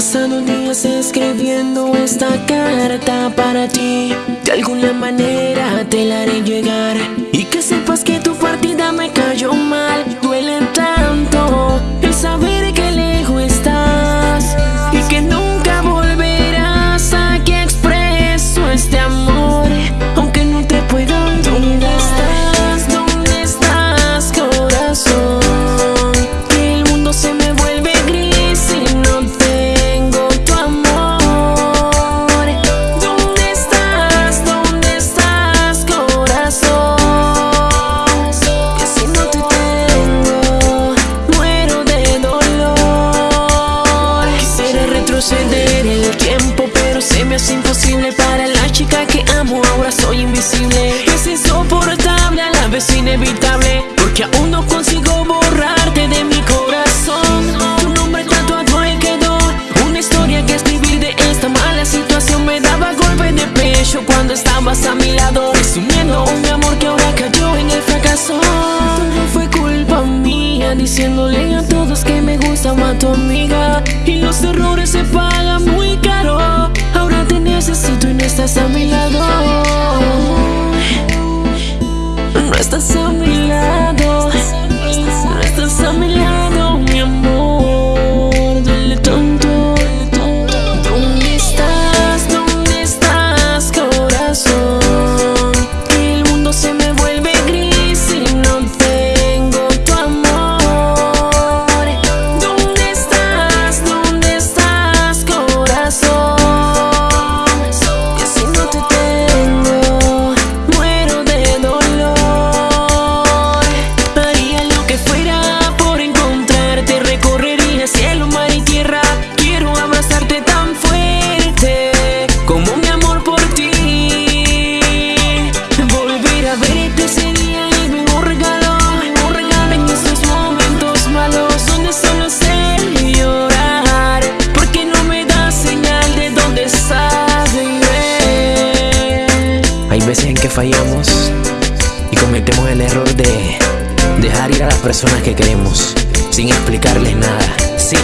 Pasando días escribiendo esta carta para ti. De alguna manera te la haré llegar Para la chica que amo ahora soy invisible. Es insoportable, a la vez inevitable Porque aún no consigo borrarte de mi corazón. Tu nombre tatuado ahí quedó. Una historia que escribir de esta mala situación Me daba golpe de pecho cuando estabas a mi lado Resumiendo un amor que ahora cayó en el fracaso. Todo fue culpa mía Diciéndole a todos que me gustaba tu amiga Y los errores se pagan No estás a mi veces en que fallamos y cometemos el error de dejar ir a las personas que queremos sin explicarles nada. Sí,